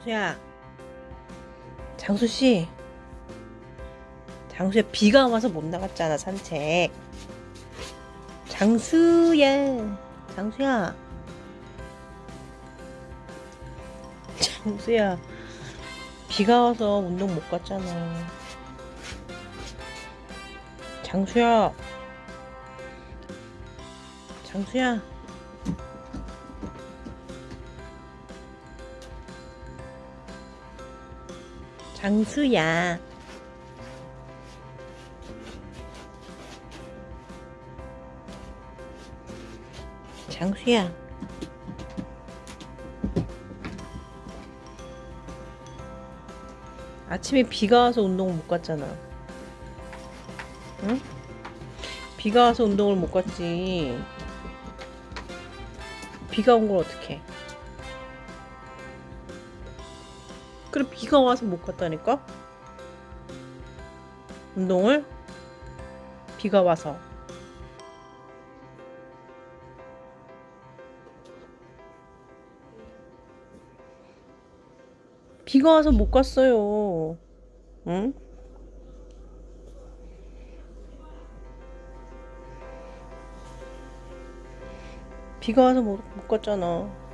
장수야. 장수씨. 장수야, 비가 와서 못 나갔잖아, 산책. 장수야. 장수야. 장수야. 비가 와서 운동 못 갔잖아. 장수야. 장수야. 장수야. 장수야. 아침에 비가 와서 운동을 못 갔잖아. 응? 비가 와서 운동을 못 갔지. 비가 온 걸 어떡해. 그래, 비가 와서 못 갔다니까? 운동을? 비가 와서. 비가 와서 못 갔어요. 응? 비가 와서 못, 못 갔잖아.